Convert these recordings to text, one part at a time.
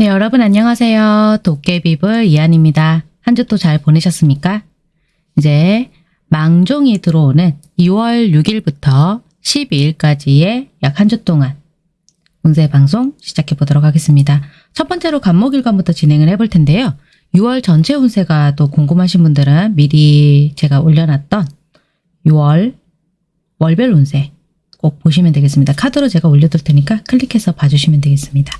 네, 여러분 안녕하세요. 도깨비불 이한입니다. 한 주 또 잘 보내셨습니까? 이제 망종이 들어오는 2월 6일부터 12일까지의 약 한 주 동안 운세 방송 시작해 보도록 하겠습니다. 첫 번째로 간목일관부터 진행을 해볼 텐데요. 6월 전체 운세가 또 궁금하신 분들은 미리 제가 올려놨던 6월 월별 운세 꼭 보시면 되겠습니다. 카드로 제가 올려둘 테니까 클릭해서 봐주시면 되겠습니다.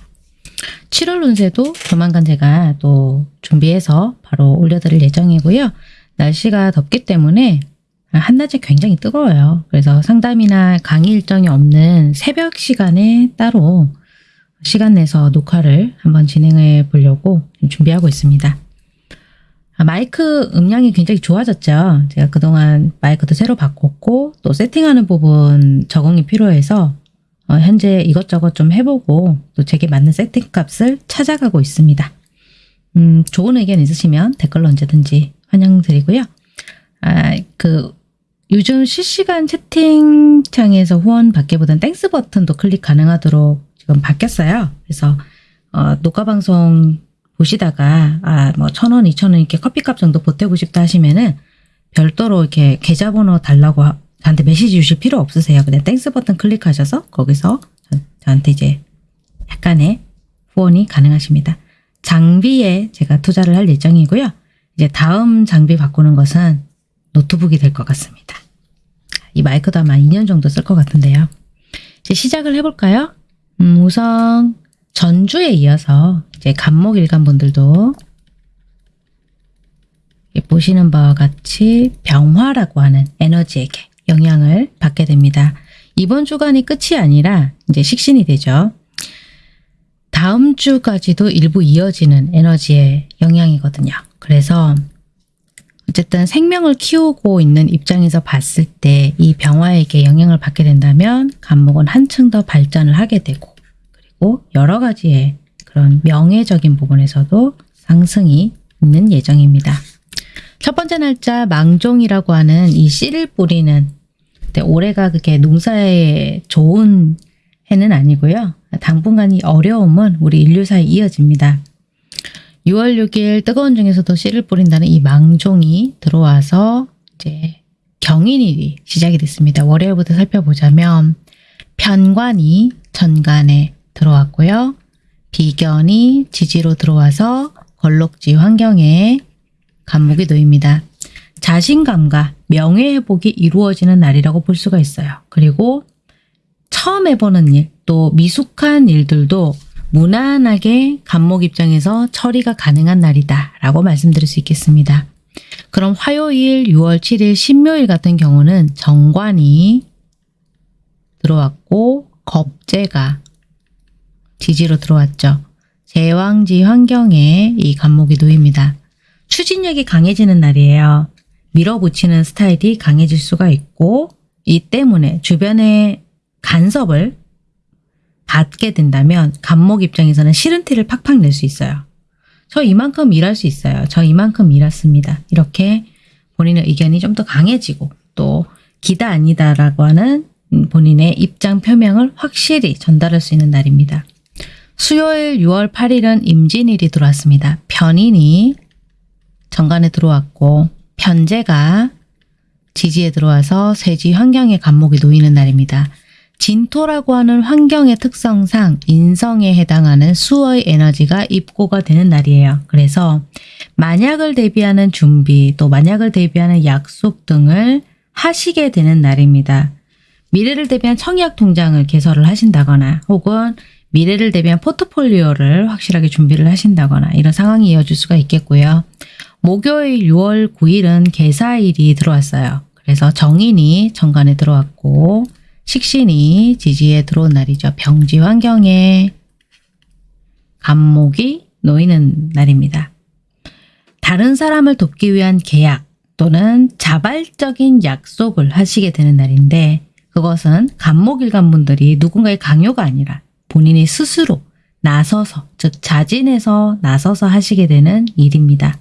7월 운세도 조만간 제가 또 준비해서 바로 올려드릴 예정이고요. 날씨가 덥기 때문에 한낮에 굉장히 뜨거워요. 그래서 상담이나 강의 일정이 없는 새벽 시간에 따로 시간 내서 녹화를 한번 진행해 보려고 준비하고 있습니다. 아, 마이크 음량이 굉장히 좋아졌죠. 제가 그동안 마이크도 새로 바꿨고 또 세팅하는 부분 적응이 필요해서 어, 현재 이것저것 좀 해보고 또 제게 맞는 세팅 값을 찾아가고 있습니다. 음, 좋은 의견 있으시면 댓글로 언제든지 환영드리고요. 아, 그 요즘 실시간 채팅창에서 후원 받기보다는 Thanks 버튼도 클릭 가능하도록 지금 바뀌었어요. 그래서 어, 녹화 방송 보시다가 아 뭐 천 원, 이천 원 이렇게 커피값 정도 보태고 싶다 하시면은 별도로 이렇게 계좌번호 달라고 하- 저한테 메시지 주실 필요 없으세요. 그냥 Thanks 버튼 클릭하셔서 거기서 저- 저한테 이제 약간의 후원이 가능하십니다. 장비에 제가 투자를 할 예정이고요. 이제 다음 장비 바꾸는 것은 노트북이 될 것 같습니다. 이 마이크도 아마 2년 정도 쓸 것 같은데요. 이제 시작을 해볼까요? 음, 우선 전주에 이어서 이제 간목 일간 분들도 이 보시는 바와 같이 병화라고 하는 에너지에게 영향을 받게 됩니다. 이번 주간이 끝이 아니라 이제 식신이 되죠. 다음 주까지도 일부 이어지는 에너지의 영향이거든요. 그래서 어쨌든 생명을 키우고 있는 입장에서 봤을 때 이 병화에게 영향을 받게 된다면 간목은 한층 더 발전을 하게 되고 그리고 여러 가지의 그런 명예적인 부분에서도 상승이 있는 예정입니다. 첫 번째 날짜 망종이라고 하는 이 씨를 뿌리는 근데 올해가 그게 농사에 좋은 해는 아니고요. 당분간 이 어려움은 우리 인류사에 이어집니다. 6월 6일 뜨거운 중에서도 씨를 뿌린다는 이 망종이 들어와서 이제 경인일이 시작이 됐습니다. 월요일부터 살펴보자면 편관이 천간에 들어왔고요. 비견이 지지로 들어와서 걸록지 환경에 간목이 놓입니다. 자신감과 명예회복이 이루어지는 날이라고 볼 수가 있어요. 그리고 처음 해보는 일, 또 미숙한 일들도 무난하게 간목 입장에서 처리가 가능한 날이다 라고 말씀드릴 수 있겠습니다. 그럼 화요일 6월 7일 신묘일 같은 경우는 정관이 들어왔고 겁재가 지지로 들어왔죠. 제왕지 환경에 이 간목이 놓입니다. 추진력이 강해지는 날이에요. 밀어붙이는 스타일이 강해질 수가 있고 이 때문에 주변의 간섭을 받게 된다면 간목 입장에서는 싫은 티를 팍팍 낼 수 있어요. 저 이만큼 일할 수 있어요. 저 이만큼 일했습니다. 이렇게 본인의 의견이 좀 더 강해지고 또 기다 아니다라고 하는 음, 본인의 입장 표명을 확실히 전달할 수 있는 날입니다. 수요일 6월 8일은 임진일이 들어왔습니다. 편인이 정관에 들어왔고 편제가 지지에 들어와서 세지 환경의 간목이 놓이는 날입니다. 진토라고 하는 환경의 특성상 인성에 해당하는 수의 에너지가 입고가 되는 날이에요. 그래서 만약을 대비하는 준비 또 만약을 대비하는 약속 등을 하시게 되는 날입니다. 미래를 대비한 청약 통장을 개설을 하신다거나 혹은 미래를 대비한 포트폴리오를 확실하게 준비를 하신다거나 이런 상황이 이어질 수가 있겠고요. 목요일 6월 9일은 개사일이 들어왔어요. 그래서 정인이 정관에 들어왔고 식신이 지지에 들어온 날이죠. 병지 환경에 간목이 놓이는 날입니다. 다른 사람을 돕기 위한 계약 또는 자발적인 약속을 하시게 되는 날인데 그것은 간목일간 분들이 누군가의 강요가 아니라 본인이 스스로 나서서 즉 자진해서 나서서 하시게 되는 일입니다.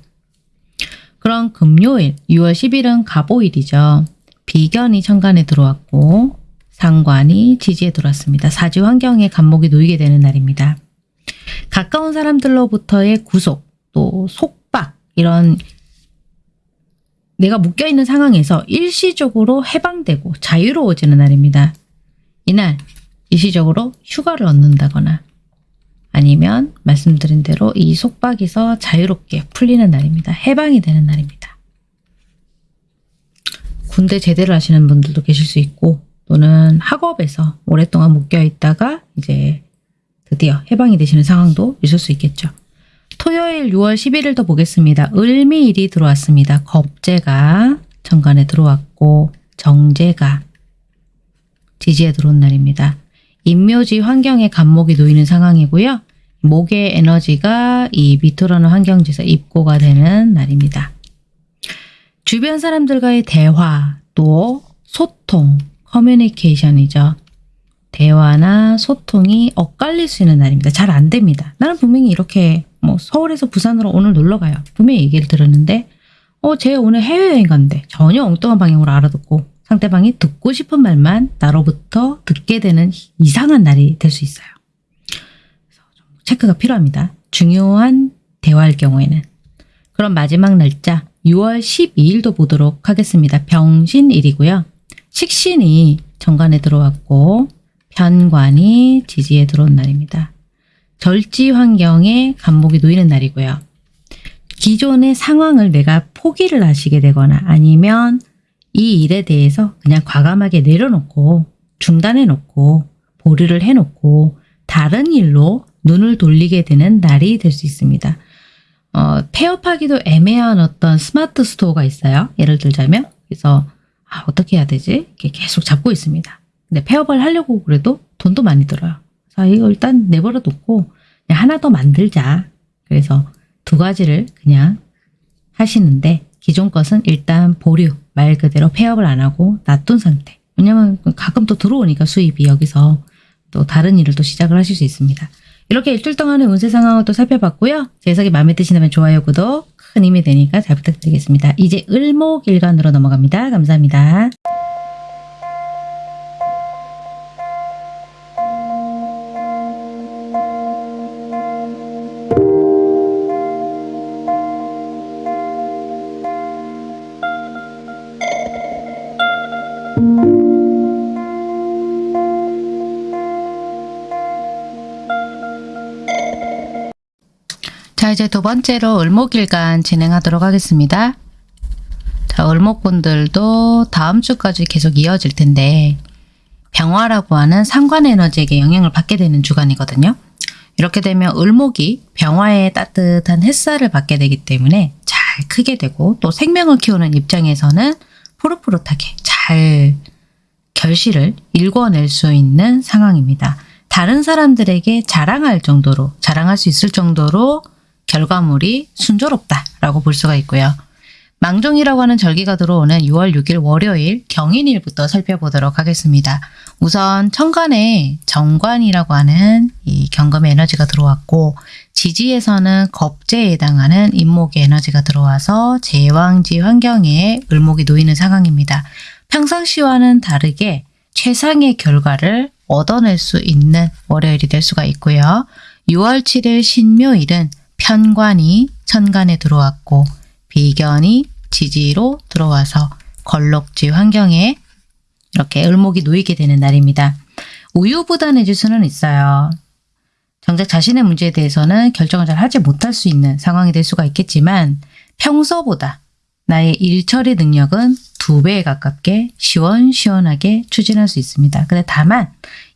그럼 금요일 6월 10일은 갑오일이죠. 비견이 천간에 들어왔고 상관이 지지에 들어왔습니다. 사지 환경에 간목이 놓이게 되는 날입니다. 가까운 사람들로부터의 구속, 또 속박 이런 내가 묶여있는 상황에서 일시적으로 해방되고 자유로워지는 날입니다. 이날 일시적으로 휴가를 얻는다거나 아니면 말씀드린 대로 이 속박에서 자유롭게 풀리는 날입니다. 해방이 되는 날입니다. 군대 제대를 하시는 분들도 계실 수 있고 또는 학업에서 오랫동안 묶여 있다가 이제 드디어 해방이 되시는 상황도 있을 수 있겠죠. 토요일 6월 11일도 보겠습니다. 을미일이 들어왔습니다. 겁재가 정관에 들어왔고 정제가 지지에 들어온 날입니다. 인묘지 환경에 간목이 놓이는 상황이고요. 목의 에너지가 이 밑으로는 환경지에서 입고가 되는 날입니다. 주변 사람들과의 대화, 또 소통, 커뮤니케이션이죠. 대화나 소통이 엇갈릴 수 있는 날입니다. 잘 안 됩니다. 나는 분명히 이렇게 뭐 서울에서 부산으로 오늘 놀러 가요. 분명히 얘기를 들었는데 어, 쟤 오늘 해외여행 간대. 전혀 엉뚱한 방향으로 알아듣고 상대방이 듣고 싶은 말만 나로부터 듣게 되는 이상한 날이 될 수 있어요. 체크가 필요합니다. 중요한 대화할 경우에는. 그럼 마지막 날짜 6월 12일도 보도록 하겠습니다. 병신일이고요. 식신이 정관에 들어왔고 편관이 지지에 들어온 날입니다. 절지 환경에 간목이 놓이는 날이고요. 기존의 상황을 내가 포기를 하시게 되거나 아니면 이 일에 대해서 그냥 과감하게 내려놓고 중단해 놓고 보류를 해 놓고 다른 일로 눈을 돌리게 되는 날이 될 수 있습니다. 어, 폐업하기도 애매한 어떤 스마트 스토어가 있어요. 예를 들자면 그래서 아, 어떻게 해야 되지? 이렇게 계속 잡고 있습니다. 근데 폐업을 하려고 그래도 돈도 많이 들어요. 자, 이거 일단 내버려 놓고 하나 더 만들자. 그래서 두 가지를 그냥 하시는데 기존 것은 일단 보류, 말 그대로 폐업을 안 하고 놔둔 상태. 왜냐면 가끔 또 들어오니까 수입이 여기서 또 다른 일을 또 시작을 하실 수 있습니다. 이렇게 일주일 동안의 운세 상황을 또 살펴봤고요. 제 해석이 마음에 드시다면 좋아요, 구독 큰 힘이 되니까 잘 부탁드리겠습니다. 이제 을목일간으로 넘어갑니다. 감사합니다. 이제 두 번째로 을목일간 진행하도록 하겠습니다. 자 을목분들도 다음 주까지 계속 이어질 텐데 병화라고 하는 상관 에너지에게 영향을 받게 되는 주간이거든요. 이렇게 되면 을목이 병화의 따뜻한 햇살을 받게 되기 때문에 잘 크게 되고 또 생명을 키우는 입장에서는 푸릇푸릇하게 잘 결실을 일궈낼 수 있는 상황입니다. 다른 사람들에게 자랑할 정도로 자랑할 수 있을 정도로 결과물이 순조롭다라고 볼 수가 있고요. 망종이라고 하는 절기가 들어오는 6월 6일 월요일 경인일부터 살펴보도록 하겠습니다. 우선 천간에 정관이라고 하는 이 경금의 에너지가 들어왔고 지지에서는 겁재에 해당하는 임목의 에너지가 들어와서 제왕지 환경에 을목이 놓이는 상황입니다. 평상시와는 다르게 최상의 결과를 얻어낼 수 있는 월요일이 될 수가 있고요. 6월 7일 신묘일은 편관이 천간에 들어왔고 비견이 지지로 들어와서 걸럭지 환경에 이렇게 을목이 놓이게 되는 날입니다. 우유부단해질 수는 있어요. 정작 자신의 문제에 대해서는 결정을 잘 하지 못할 수 있는 상황이 될 수가 있겠지만 평소보다 나의 일처리 능력은 두 배에 가깝게 시원시원하게 추진할 수 있습니다. 근데 다만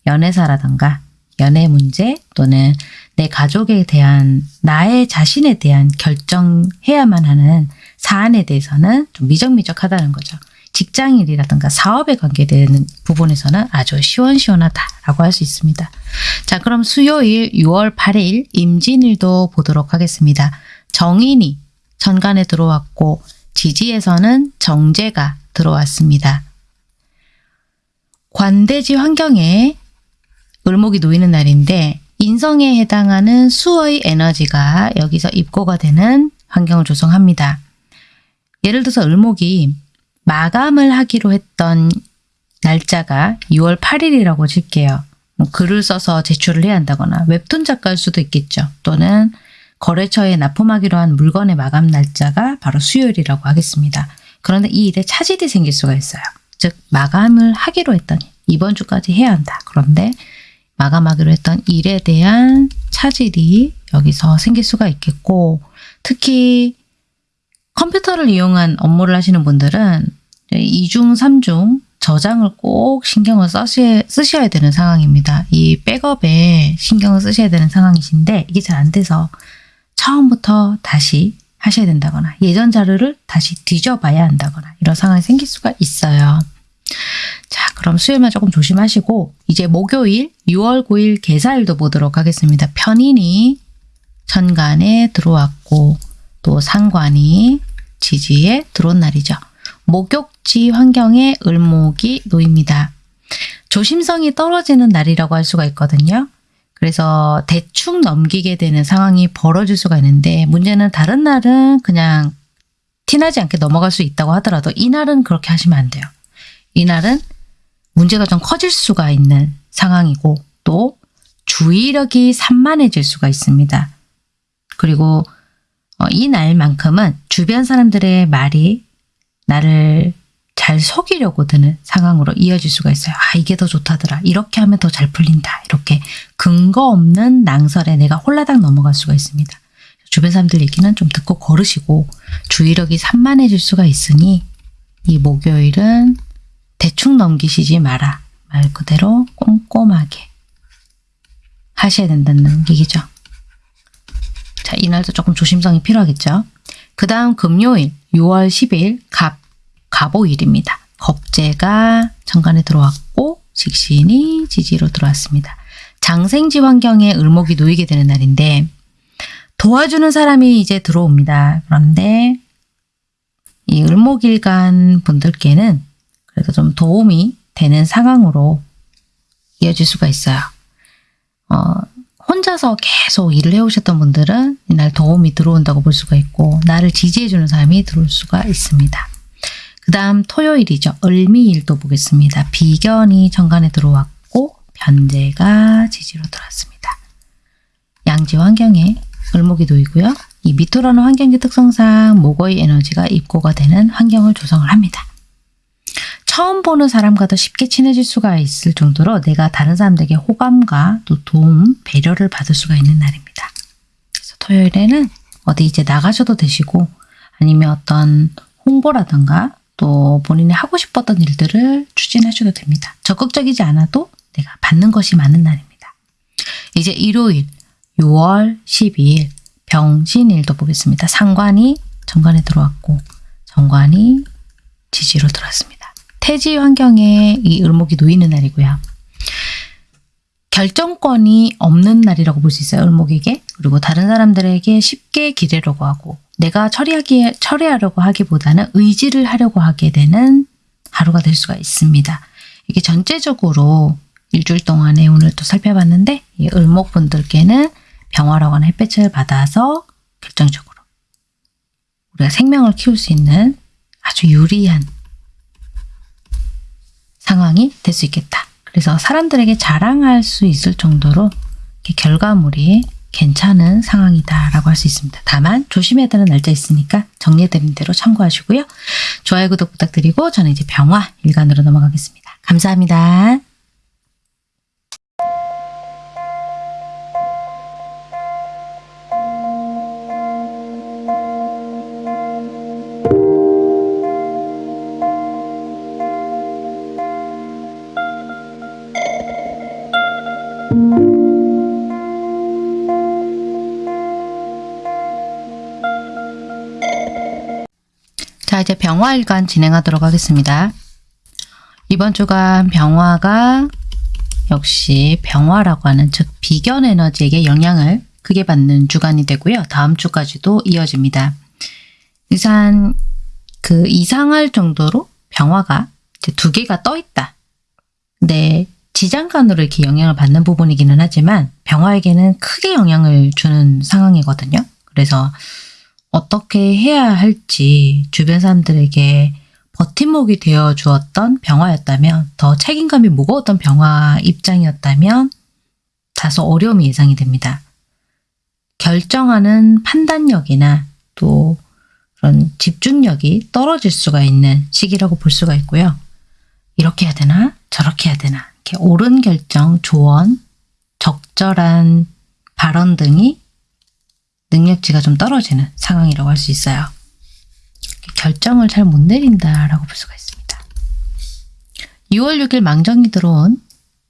연애사라던가 연애 문제 또는 내 가족에 대한 나의 자신에 대한 결정해야만 하는 사안에 대해서는 좀 미적미적하다는 거죠. 직장일이라든가 사업에 관계되는 부분에서는 아주 시원시원하다라고 할 수 있습니다. 자 그럼 수요일 6월 8일 임진일도 보도록 하겠습니다. 정인이 천간에 들어왔고 지지에서는 정제가 들어왔습니다. 관대지 환경에 을목이 놓이는 날인데 인성에 해당하는 수의 에너지가 여기서 입고가 되는 환경을 조성합니다. 예를 들어서 을목이 마감을 하기로 했던 날짜가 6월 8일이라고 칠게요. 뭐 글을 써서 제출을 해야 한다거나 웹툰 작가일 수도 있겠죠. 또는 거래처에 납품하기로 한 물건의 마감 날짜가 바로 수요일이라고 하겠습니다. 그런데 이 일에 차질이 생길 수가 있어요. 즉 마감을 하기로 했더니 이번 주까지 해야 한다. 그런데 마감하기로 했던 일에 대한 차질이 여기서 생길 수가 있겠고 특히 컴퓨터를 이용한 업무를 하시는 분들은 이중삼중 저장을 꼭 신경을 써시, 쓰셔야 되는 상황입니다. 이 백업에 신경을 쓰셔야 되는 상황이신데 이게 잘 안 돼서 처음부터 다시 하셔야 된다거나 예전 자료를 다시 뒤져봐야 한다거나 이런 상황이 생길 수가 있어요. 자 그럼 수요일만 조금 조심하시고 이제 목요일 6월 9일 개사일도 보도록 하겠습니다. 편인이 천간에 들어왔고 또 상관이 지지에 들어온 날이죠. 목욕지 환경에 을목이 놓입니다. 조심성이 떨어지는 날이라고 할 수가 있거든요. 그래서 대충 넘기게 되는 상황이 벌어질 수가 있는데 문제는 다른 날은 그냥 티나지 않게 넘어갈 수 있다고 하더라도 이날은 그렇게 하시면 안 돼요. 이날은 문제가 좀 커질 수가 있는 상황이고 또 주의력이 산만해질 수가 있습니다. 그리고 어, 이 날만큼은 주변 사람들의 말이 나를 잘 속이려고 드는 상황으로 이어질 수가 있어요. 아 이게 더 좋다더라. 이렇게 하면 더 잘 풀린다. 이렇게 근거 없는 낭설에 내가 홀라당 넘어갈 수가 있습니다. 주변 사람들 얘기는 좀 듣고 걸으시고 주의력이 산만해질 수가 있으니 이 목요일은 대충 넘기시지 마라. 말 그대로 꼼꼼하게 하셔야 된다는 얘기죠. 자, 이날도 조금 조심성이 필요하겠죠. 그 다음 금요일 6월 10일 갑, 갑오일입니다. 겁재가 정관에 들어왔고 식신이 지지로 들어왔습니다. 장생지 환경에 을목이 놓이게 되는 날인데 도와주는 사람이 이제 들어옵니다. 그런데 이 을목일간 분들께는 그래도 좀 도움이 되는 상황으로 이어질 수가 있어요. 어, 혼자서 계속 일을 해오셨던 분들은 이날 도움이 들어온다고 볼 수가 있고 나를 지지해주는 사람이 들어올 수가 있습니다. 그 다음 토요일이죠. 을미일도 보겠습니다. 비견이 정관에 들어왔고 변제가 지지로 들어왔습니다. 양지 환경에 을목이 놓이고요. 이 미토라는 환경의 특성상 목의 에너지가 입고가 되는 환경을 조성을 합니다. 처음 보는 사람과도 쉽게 친해질 수가 있을 정도로 내가 다른 사람들에게 호감과 또 도움, 배려를 받을 수가 있는 날입니다. 그래서 토요일에는 어디 이제 나가셔도 되시고 아니면 어떤 홍보라든가 또 본인이 하고 싶었던 일들을 추진하셔도 됩니다. 적극적이지 않아도 내가 받는 것이 많은 날입니다. 이제 일요일 6월 12일 병신일도 보겠습니다. 상관이 정관에 들어왔고 정관이 지지로 들어왔습니다. 태지 환경에 이 을목이 놓이는 날이고요. 결정권이 없는 날이라고 볼 수 있어요. 을목에게. 그리고 다른 사람들에게 쉽게 기대려고 하고 내가 처리하기, 처리하려고 하기보다는 의지를 하려고 하게 되는 하루가 될 수가 있습니다. 이게 전체적으로 일주일 동안에 오늘 또 살펴봤는데 이 을목분들께는 병화라고 하는 햇볕을 받아서 결정적으로 우리가 생명을 키울 수 있는 아주 유리한 상황이 될 수 있겠다. 그래서 사람들에게 자랑할 수 있을 정도로 결과물이 괜찮은 상황이다라고 할 수 있습니다. 다만 조심해야 되는 날짜 있으니까 정리해드린 대로 참고하시고요. 좋아요, 구독 부탁드리고 저는 이제 병화 일간으로 넘어가겠습니다. 감사합니다. 병화일간 진행하도록 하겠습니다. 이번 주간 병화가 역시 병화라고 하는 즉 비견 에너지에게 영향을 크게 받는 주간이 되고요. 다음 주까지도 이어집니다. 이상 그 이상할 정도로 병화가 두 개가 떠 있다. 근데 지장간으로 이렇게 영향을 받는 부분이기는 하지만 병화에게는 크게 영향을 주는 상황이거든요. 그래서 어떻게 해야 할지 주변 사람들에게 버팀목이 되어 주었던 병화였다면 더 책임감이 무거웠던 병화 입장이었다면 다소 어려움이 예상이 됩니다. 결정하는 판단력이나 또 그런 집중력이 떨어질 수가 있는 시기라고 볼 수가 있고요. 이렇게 해야 되나? 저렇게 해야 되나? 이렇게 옳은 결정, 조언, 적절한 발언 등이 능력치가 좀 떨어지는 상황이라고 할 수 있어요. 결정을 잘 못 내린다라고 볼 수가 있습니다. 6월 6일 망정이 들어온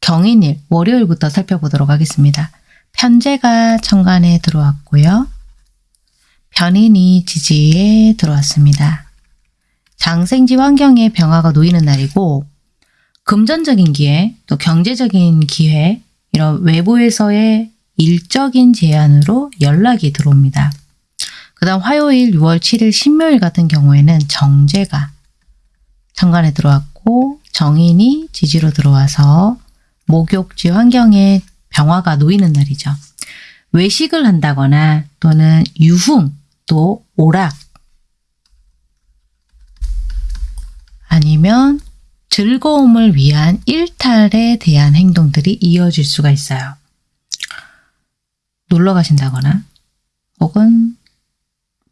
경인일 월요일부터 살펴보도록 하겠습니다. 편제가 천간에 들어왔고요. 변인이 지지에 들어왔습니다. 장생지 환경에 병화가 놓이는 날이고 금전적인 기회, 또 경제적인 기회, 이런 외부에서의 일적인 제안으로 연락이 들어옵니다. 그 다음 화요일 6월 7일 신묘일 같은 경우에는 정제가 천간에 들어왔고 정인이 지지로 들어와서 목욕지 환경에 병화가 놓이는 날이죠. 외식을 한다거나 또는 유흥 또 오락 아니면 즐거움을 위한 일탈에 대한 행동들이 이어질 수가 있어요. 놀러 가신다거나 혹은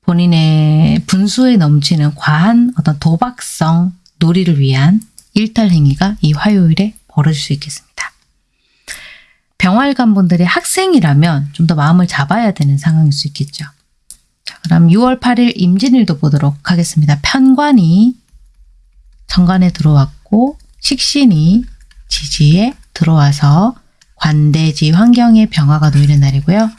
본인의 분수에 넘치는 과한 어떤 도박성 놀이를 위한 일탈 행위가 이 화요일에 벌어질 수 있겠습니다. 병활관 분들이 학생이라면 좀 더 마음을 잡아야 되는 상황일 수 있겠죠. 자, 그럼 6월 8일 임진일도 보도록 하겠습니다. 편관이 정관에 들어왔고 식신이 지지에 들어와서 관대지 환경의 병화가 놓이는 날이고요.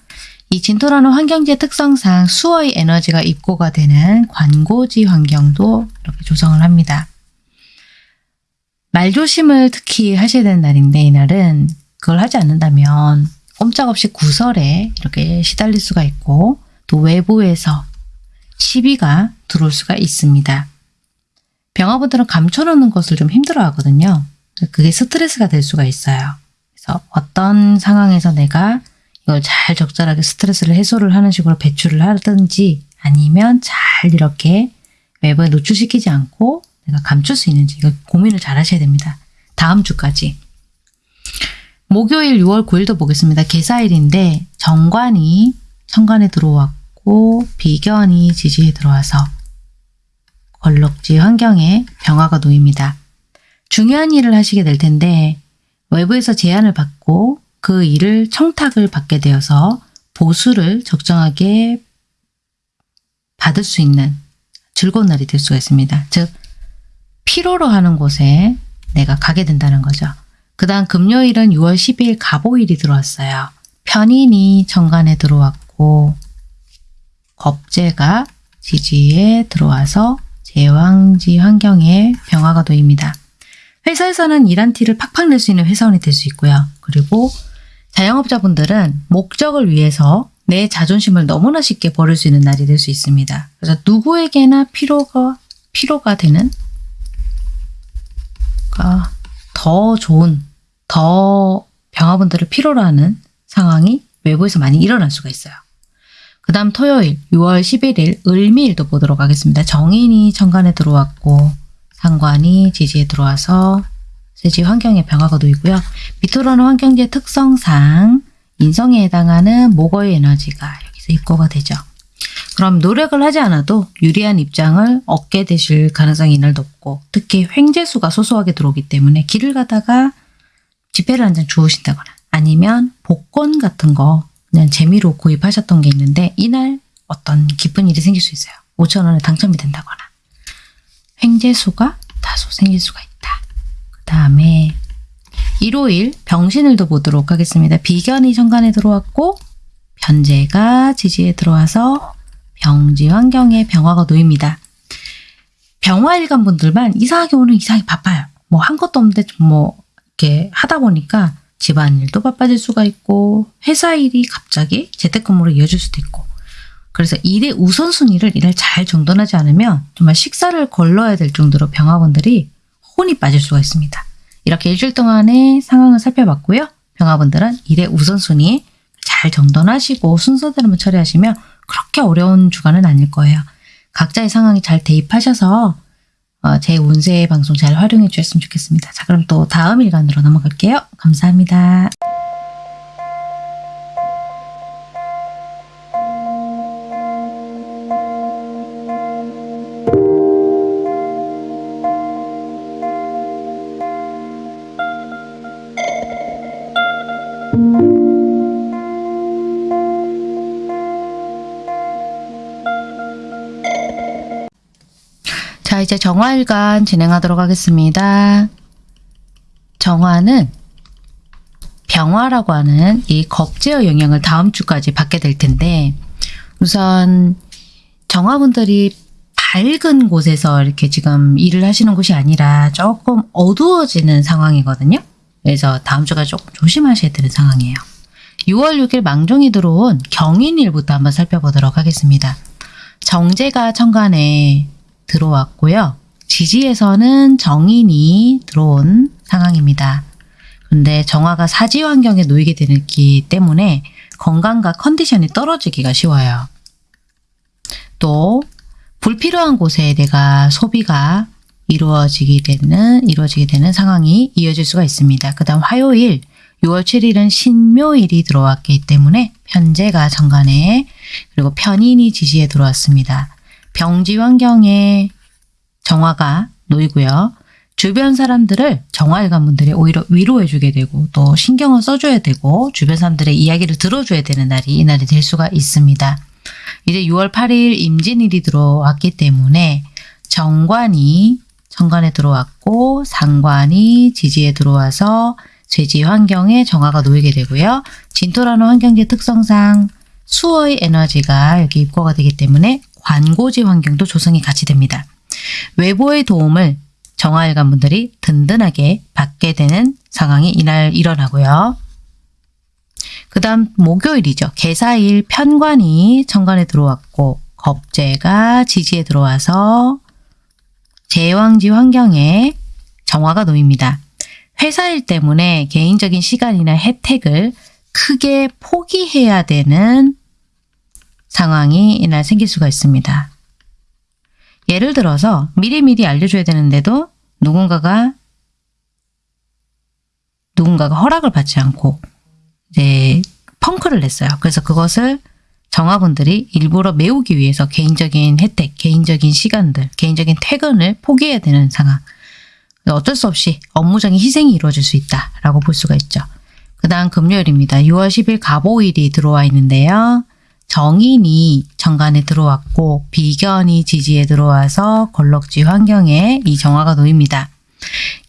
이 진토라는 환경지의 특성상 수어의 에너지가 입고가 되는 관고지 환경도 이렇게 조성을 합니다. 말조심을 특히 하셔야 되는 날인데 이날은 그걸 하지 않는다면 꼼짝없이 구설에 이렇게 시달릴 수가 있고 또 외부에서 시비가 들어올 수가 있습니다. 병화분들은 감춰놓는 것을 좀 힘들어 하거든요. 그게 스트레스가 될 수가 있어요. 그래서 어떤 상황에서 내가 이걸 잘 적절하게 스트레스를 해소를 하는 식으로 배출을 하든지 아니면 잘 이렇게 외부에 노출시키지 않고 내가 감출 수 있는지 이거 고민을 잘 하셔야 됩니다. 다음 주까지. 목요일 6월 9일도 보겠습니다. 개사일인데 정관이 천간에 들어왔고 비견이 지지에 들어와서 걸럭지 환경에 병화가 놓입니다. 중요한 일을 하시게 될 텐데 외부에서 제안을 받고 그 일을 청탁을 받게 되어서 보수를 적정하게 받을 수 있는 즐거운 날이 될 수가 있습니다. 즉 피로로 하는 곳에 내가 가게 된다는 거죠. 그 다음 금요일은 6월 10일 가보일이 들어왔어요. 편인이 정관에 들어왔고 겁재가 지지에 들어와서 제왕지 환경에 병화가 놓입니다. 회사에서는 일한 티를 팍팍 낼 수 있는 회사원이 될 수 있고요. 그리고 자영업자분들은 목적을 위해서 내 자존심을 너무나 쉽게 버릴 수 있는 날이 될 수 있습니다. 그래서 누구에게나 필요가 필요가 되는 더 좋은 더 병화분들을 필요로 하는 상황이 외부에서 많이 일어날 수가 있어요. 그 다음 토요일 6월 11일 을미일도 보도록 하겠습니다. 정인이 천간에 들어왔고 상관이 지지에 들어와서 세지 환경의 변화가 놓이고요. 미토라는 환경지의 특성상 인성에 해당하는 목어의 에너지가 여기서 입고가 되죠. 그럼 노력을 하지 않아도 유리한 입장을 얻게 되실 가능성이 이날 높고 특히 횡재수가 소소하게 들어오기 때문에 길을 가다가 지폐를 한장 주우신다거나 아니면 복권 같은 거 그냥 재미로 구입하셨던 게 있는데 이날 어떤 기쁜 일이 생길 수 있어요. 5천 원에 당첨이 된다거나 횡재수가 다소 생길 수가 있다. 그 다음에 일요일 병신을도 보도록 하겠습니다. 비견이 천간에 들어왔고 변제가 지지에 들어와서 병지 환경에 병화가 놓입니다. 병화일간 분들만 이상하게 오늘 이상하게 바빠요. 뭐 한 것도 없는데 뭐 이렇게 하다 보니까 집안일도 바빠질 수가 있고 회사 일이 갑자기 재택근무로 이어질 수도 있고 그래서 일의 우선순위를 일을 잘 정돈하지 않으면 정말 식사를 걸러야 될 정도로 병화분들이 혼이 빠질 수가 있습니다. 이렇게 일주일 동안의 상황을 살펴봤고요. 병화분들은 일의 우선순위 잘 정돈하시고 순서대로만 처리하시면 그렇게 어려운 주간은 아닐 거예요. 각자의 상황이 잘 대입하셔서 어, 제 운세 방송 잘 활용해 주셨으면 좋겠습니다. 자, 그럼 또 다음 일간으로 넘어갈게요. 감사합니다. 자, 이제 정화일간 진행하도록 하겠습니다. 정화는 병화라고 하는 이 겁제어 영향을 다음 주까지 받게 될 텐데 우선 정화분들이 밝은 곳에서 이렇게 지금 일을 하시는 곳이 아니라 조금 어두워지는 상황이거든요. 그래서 다음 주가 조금 조심하셔야 되는 상황이에요. 6월 6일 망종이 들어온 경인일부터 한번 살펴보도록 하겠습니다. 정제가 천간에 들어왔고요. 지지에서는 정인이 들어온 상황입니다. 근데 정화가 사지 환경에 놓이게 되기 때문에 건강과 컨디션이 떨어지기가 쉬워요. 또 불필요한 곳에 내가 소비가 이루어지게 되는 이루어지게 되는 상황이 이어질 수가 있습니다. 그다음 화요일 6월 7일은 신묘일이 들어왔기 때문에 편제가 정관에 그리고 편인이 지지에 들어왔습니다. 병지 환경에 정화가 놓이고요. 주변 사람들을 정화일관 분들이 오히려 위로해주게 되고 또 신경을 써줘야 되고 주변 사람들의 이야기를 들어줘야 되는 날이 이날이 될 수가 있습니다. 이제 6월 8일 임진일이 들어왔기 때문에 정관이 정관에 들어왔고 상관이 지지에 들어와서 쇠지 환경에 정화가 놓이게 되고요. 진토라는 환경지 특성상 수어의 에너지가 여기 입고가 되기 때문에 관고지 환경도 조성이 같이 됩니다. 외부의 도움을 정화일관 분들이 든든하게 받게 되는 상황이 이날 일어나고요. 그 다음 목요일이죠. 개사일 편관이 천간에 들어왔고 겁재가 지지에 들어와서 제왕지 환경에 정화가 놓입니다. 회사일 때문에 개인적인 시간이나 혜택을 크게 포기해야 되는 상황이 이날 생길 수가 있습니다. 예를 들어서 미리미리 알려줘야 되는데도 누군가가 누군가가 허락을 받지 않고 이제 펑크를 냈어요. 그래서 그것을 정화분들이 일부러 메우기 위해서 개인적인 혜택, 개인적인 시간들, 개인적인 퇴근을 포기해야 되는 상황. 어쩔 수 없이 업무적인 희생이 이루어질 수 있다라고 볼 수가 있죠. 그 다음 금요일입니다. 6월 10일 가보일이 들어와 있는데요. 정인이 정관에 들어왔고 비견이 지지에 들어와서 걸럭지 환경에 이 정화가 놓입니다.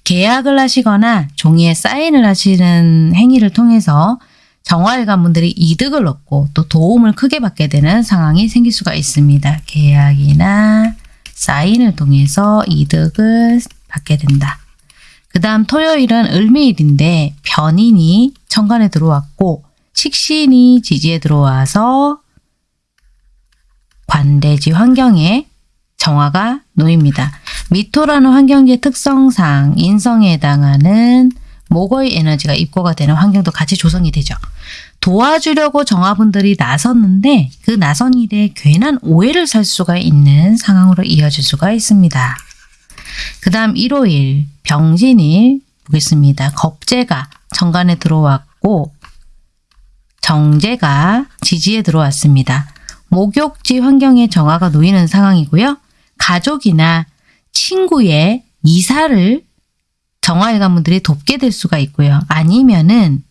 계약을 하시거나 종이에 사인을 하시는 행위를 통해서 정화일관 분들이 이득을 얻고 또 도움을 크게 받게 되는 상황이 생길 수가 있습니다. 계약이나 사인을 통해서 이득을 받게 된다. 그 다음 토요일은 을미일인데 변인이 천간에 들어왔고 식신이 지지에 들어와서 관대지 환경에 정화가 놓입니다. 미토라는 환경지의 특성상 인성에 해당하는 목의 에너지가 입고가 되는 환경도 같이 조성이 되죠. 도와주려고 정화분들이 나섰는데 그 나선 일에 괜한 오해를 살 수가 있는 상황으로 이어질 수가 있습니다. 그 다음 일요일 병진일 보겠습니다. 겁재가 정관에 들어왔고 정제가 지지에 들어왔습니다. 목욕지 환경에 정화가 놓이는 상황이고요. 가족이나 친구의 이사를 정화일관분들이 돕게 될 수가 있고요. 아니면은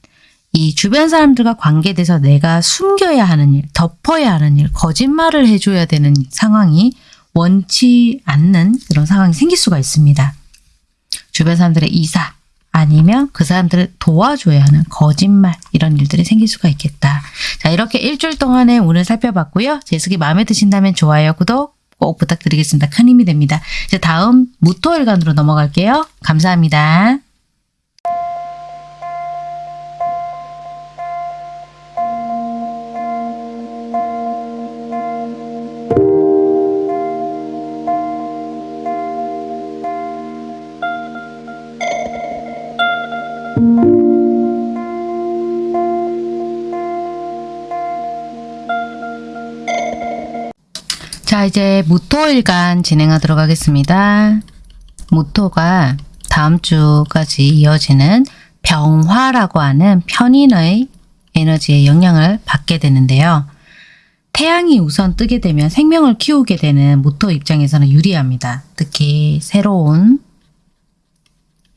이 주변 사람들과 관계돼서 내가 숨겨야 하는 일, 덮어야 하는 일, 거짓말을 해줘야 되는 상황이 원치 않는 그런 상황이 생길 수가 있습니다. 주변 사람들의 이사 아니면 그 사람들을 도와줘야 하는 거짓말 이런 일들이 생길 수가 있겠다. 자 이렇게 일주일 동안에 오늘 살펴봤고요. 제습이 마음에 드신다면 좋아요, 구독 꼭 부탁드리겠습니다. 큰 힘이 됩니다. 이제 다음 무토일간으로 넘어갈게요. 감사합니다. 이제 무토일간 진행하도록 하겠습니다. 모토가 다음 주까지 이어지는 병화라고 하는 편인의 에너지의 영향을 받게 되는데요. 태양이 우선 뜨게 되면 생명을 키우게 되는 모토 입장에서는 유리합니다. 특히 새로운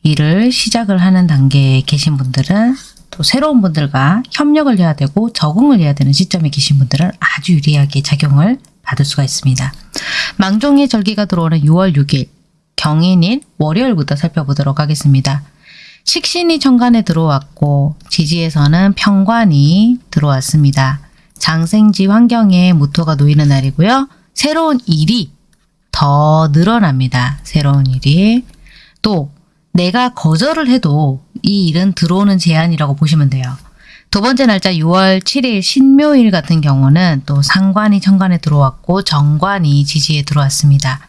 일을 시작을 하는 단계에 계신 분들은 또 새로운 분들과 협력을 해야 되고 적응을 해야 되는 시점에 계신 분들은 아주 유리하게 작용을 받을 수가 있습니다. 망종의 절기가 들어오는 6월 6일 경인일 월요일부터 살펴보도록 하겠습니다. 식신이 천간에 들어왔고 지지에서는 평관이 들어왔습니다. 장생지 환경에 무토가 놓이는 날이고요. 새로운 일이 더 늘어납니다. 새로운 일이. 또 내가 거절을 해도 이 일은 들어오는 제안이라고 보시면 돼요. 두 번째 날짜 6월 7일 신묘일 같은 경우는 또 상관이 천간에 들어왔고 정관이 지지에 들어왔습니다.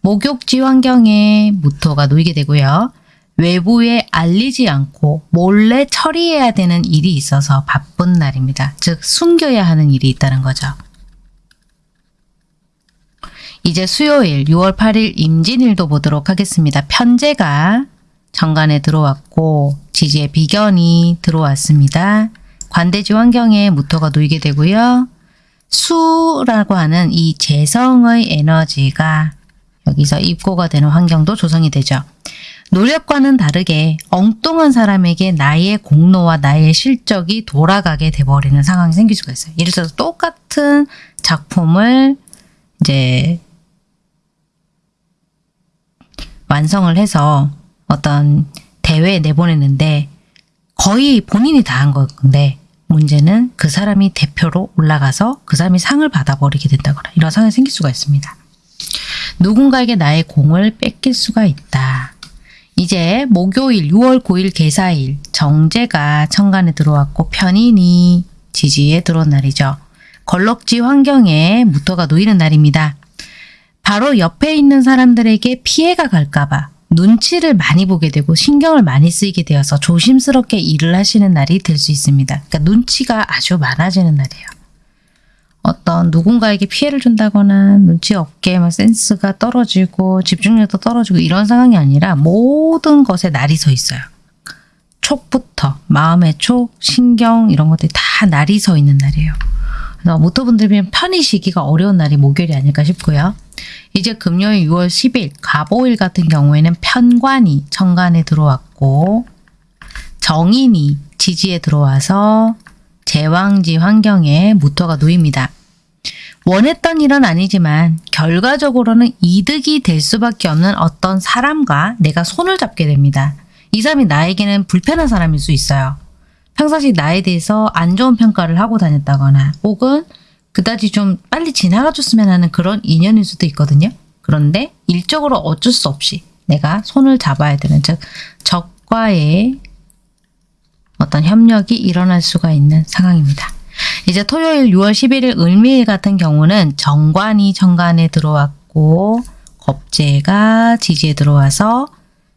목욕지 환경에 무토가 놓이게 되고요. 외부에 알리지 않고 몰래 처리해야 되는 일이 있어서 바쁜 날입니다. 즉 숨겨야 하는 일이 있다는 거죠. 이제 수요일 6월 8일 임진일도 보도록 하겠습니다. 편제가 정관에 들어왔고 지지에 비견이 들어왔습니다. 관대지 환경에 무토가 놓이게 되고요. 수라고 하는 이 재성의 에너지가 여기서 입고가 되는 환경도 조성이 되죠. 노력과는 다르게 엉뚱한 사람에게 나의 공로와 나의 실적이 돌아가게 돼버리는 상황이 생길 수가 있어요. 예를 들어서 똑같은 작품을 이제 완성을 해서 어떤 대회에 내보냈는데 거의 본인이 다 한 건데 문제는 그 사람이 대표로 올라가서 그 사람이 상을 받아버리게 된다거나 이런 상황이 생길 수가 있습니다. 누군가에게 나의 공을 뺏길 수가 있다. 이제 목요일 6월 9일 개사일 정제가 천간에 들어왔고 편인이 지지에 들어온 날이죠. 걸럭지 환경에 무토가 놓이는 날입니다. 바로 옆에 있는 사람들에게 피해가 갈까봐 눈치를 많이 보게 되고 신경을 많이 쓰이게 되어서 조심스럽게 일을 하시는 날이 될 수 있습니다. 그러니까 눈치가 아주 많아지는 날이에요. 어떤 누군가에게 피해를 준다거나 눈치 없게 막 센스가 떨어지고 집중력도 떨어지고 이런 상황이 아니라 모든 것에 날이 서 있어요. 촉부터 마음의 촉, 신경 이런 것들이 다 날이 서 있는 날이에요. 그래서 모토분들이 편히 쉬기가 어려운 날이 목요일이 아닐까 싶고요. 이제 금요일 6월 10일 가보일 같은 경우에는 편관이 천간에 들어왔고 정인이 지지에 들어와서 제왕지 환경에 무토가 놓입니다. 원했던 일은 아니지만 결과적으로는 이득이 될 수밖에 없는 어떤 사람과 내가 손을 잡게 됩니다. 이 사람이 나에게는 불편한 사람일 수 있어요. 평상시 나에 대해서 안 좋은 평가를 하고 다녔다거나 혹은 그다지 좀 빨리 지나가 줬으면 하는 그런 인연일 수도 있거든요. 그런데 일적으로 어쩔 수 없이 내가 손을 잡아야 되는 즉 적과의 어떤 협력이 일어날 수가 있는 상황입니다. 이제 토요일 6월 11일 을미일 같은 경우는 정관이 정관에 들어왔고 겁재가 지지에 들어와서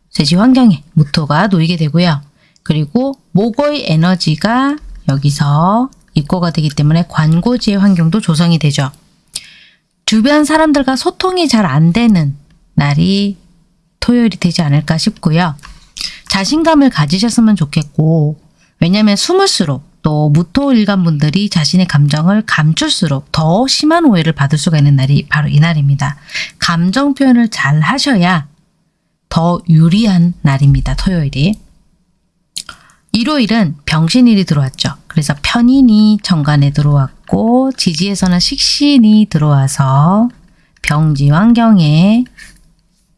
쇠지 환경에 무토가 놓이게 되고요. 그리고 목의 에너지가 여기서 입고가 되기 때문에 관고지의 환경도 조성이 되죠. 주변 사람들과 소통이 잘 안 되는 날이 토요일이 되지 않을까 싶고요. 자신감을 가지셨으면 좋겠고 왜냐하면 숨을수록 또 무토일간 분들이 자신의 감정을 감출수록 더 심한 오해를 받을 수가 있는 날이 바로 이 날입니다. 감정 표현을 잘 하셔야 더 유리한 날입니다. 토요일이. 일요일은 병신일이 들어왔죠. 그래서 편인이 정관에 들어왔고 지지에서는 식신이 들어와서 병지 환경에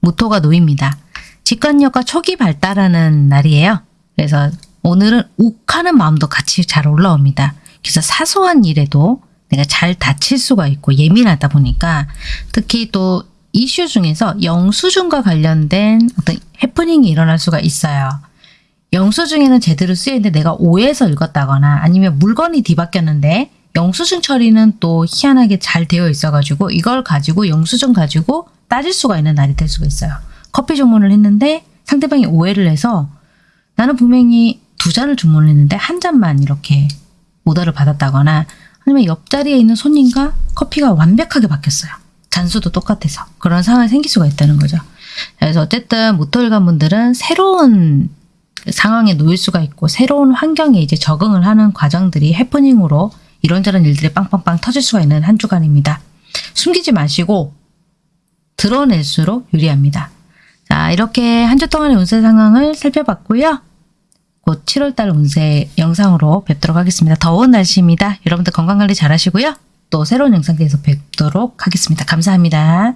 무토가 놓입니다. 직관력과 촉이 발달하는 날이에요. 그래서 오늘은 욱하는 마음도 같이 잘 올라옵니다. 그래서 사소한 일에도 내가 잘 다칠 수가 있고 예민하다 보니까 특히 또 이슈 중에서 영수증과 관련된 어떤 해프닝이 일어날 수가 있어요. 영수증에는 제대로 쓰여있는데 내가 오해해서 읽었다거나 아니면 물건이 뒤바뀌었는데 영수증 처리는 또 희한하게 잘 되어 있어가지고 이걸 가지고 영수증 가지고 따질 수가 있는 날이 될 수가 있어요. 커피 주문을 했는데 상대방이 오해를 해서 나는 분명히 두 잔을 주문을 했는데 한 잔만 이렇게 오더를 받았다거나 아니면 옆자리에 있는 손님과 커피가 완벽하게 바뀌었어요. 잔수도 똑같아서 그런 상황이 생길 수가 있다는 거죠. 그래서 어쨌든 모토일관 분들은 새로운 상황에 놓일 수가 있고 새로운 환경에 이제 적응을 하는 과정들이 해프닝으로 이런저런 일들이 빵빵빵 터질 수가 있는 한 주간입니다. 숨기지 마시고 드러낼수록 유리합니다. 자, 이렇게 한 주 동안의 운세 상황을 살펴봤고요. 곧 7월달 운세 영상으로 뵙도록 하겠습니다. 더운 날씨입니다. 여러분들 건강관리 잘 하시고요. 또 새로운 영상에서 뵙도록 하겠습니다. 감사합니다.